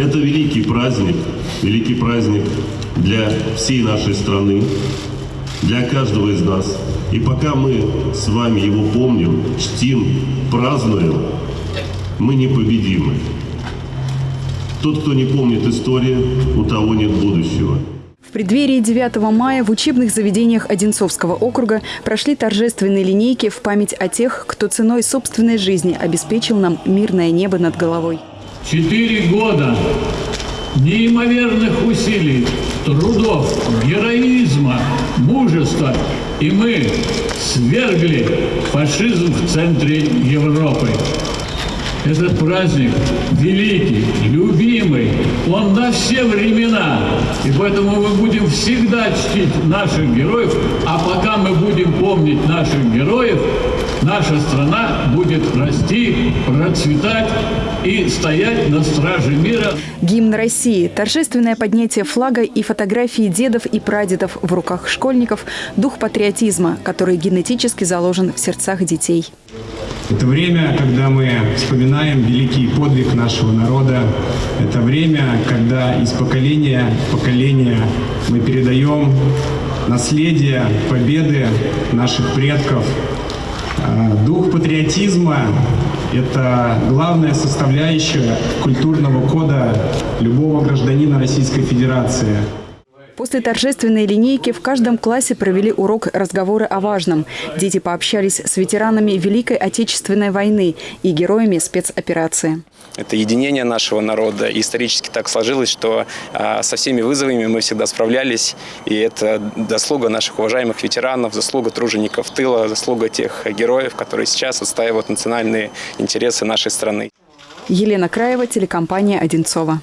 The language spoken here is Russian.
Это великий праздник, великий праздник для всей нашей страны, для каждого из нас. И пока мы с вами его помним, чтим, празднуем, мы непобедимы. Тот, кто не помнит историю, у того нет будущего. В преддверии 9 мая в учебных заведениях Одинцовского округа прошли торжественные линейки в память о тех, кто ценой собственной жизни обеспечил нам мирное небо над головой. Четыре года неимоверных усилий, трудов, героизма, мужества, и мы свергли фашизм в центре Европы. Этот праздник великий, любимый, он на все времена. И поэтому мы будем всегда чтить наших героев, а пока мы будем помнить наших героев, наша страна будет расти, процветать и стоять на страже мира. Гимн России, торжественное поднятие флага и фотографии дедов и прадедов в руках школьников – дух патриотизма, который генетически заложен в сердцах детей. Это время, когда мы вспоминаем великий подвиг нашего народа. Это время, когда из поколения в поколение мы передаем наследие победы наших предков. А, Дух патриотизма – это главная составляющая культурного кода любого гражданина Российской Федерации. После торжественной линейки в каждом классе провели урок разговоры о важном. Дети пообщались с ветеранами Великой Отечественной войны и героями спецоперации. Это единение нашего народа. И исторически так сложилось, что а, со всеми вызовами мы всегда справлялись. И это заслуга наших уважаемых ветеранов, заслуга тружеников тыла, заслуга тех героев, которые сейчас отстаивают национальные интересы нашей страны. Елена Краева, телекомпания «Одинцова».